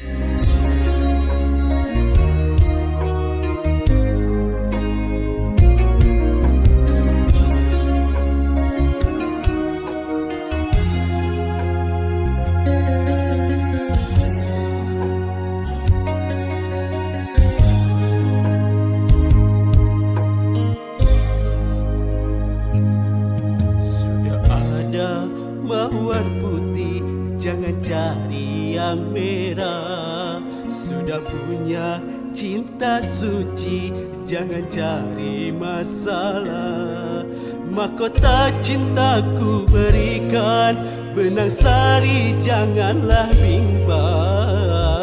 Sudah ada mawar putih Jangan cari yang merah. Sudah punya cinta suci. Jangan cari masalah. Mahkota cintaku berikan. Benang sari janganlah bimbang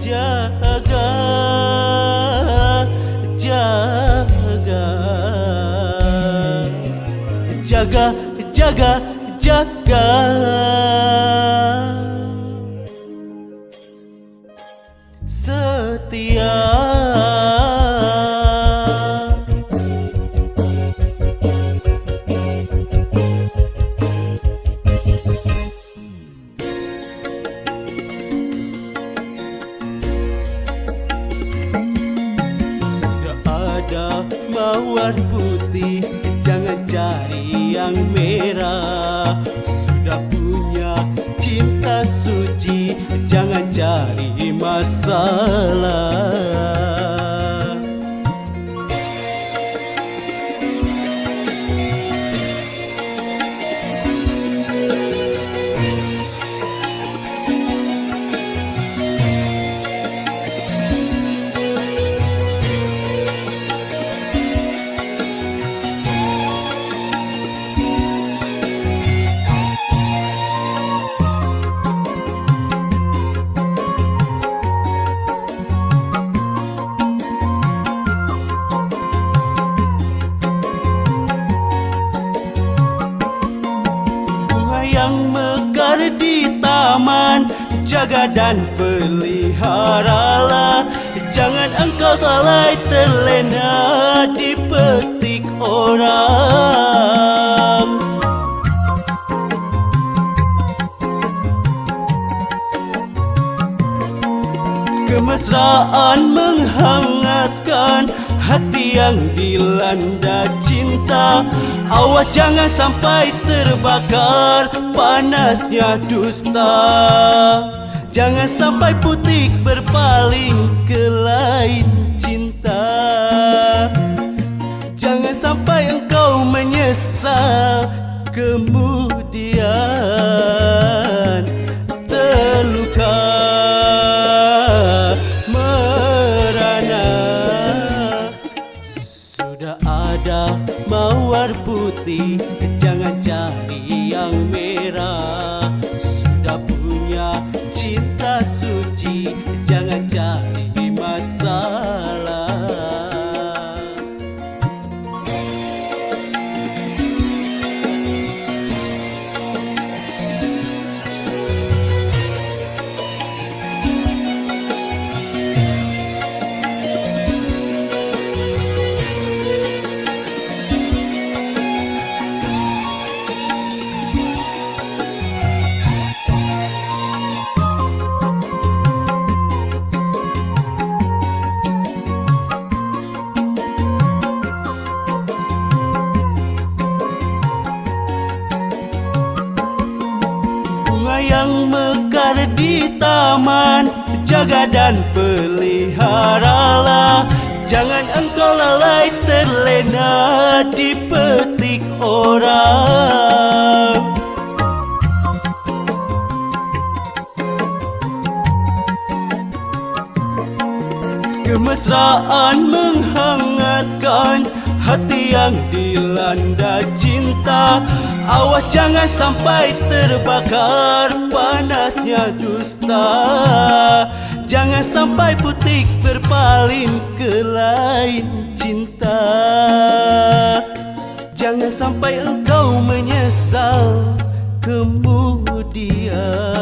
Jaga Jaga. Jaga, jaga, jaga. Setia. Mawar putih Jangan cari yang merah cari di taman. Jaga dan peliharalah Jangan engkau lalai terlena Dipetik orang Kemesraan menghangatkan hati yang dilanda cinta. Awas jangan sampai terbakar panasnya dusta. Jangan sampai putih berpaling ke lain cinta. Jangan sampai engkau menyesal kemudian Jangan cari yang merah Bunga yang mekar di taman. Jaga dan peliharalah Jangan engkau lalai terlena Dipetik orang. Kemesraan menghangatkan hati yang dilanda cinta. Awas jangan sampai terbakar panasnya dusta. Jangan sampai putih berpaling ke lain cinta. Jangan sampai engkau menyesal kemudian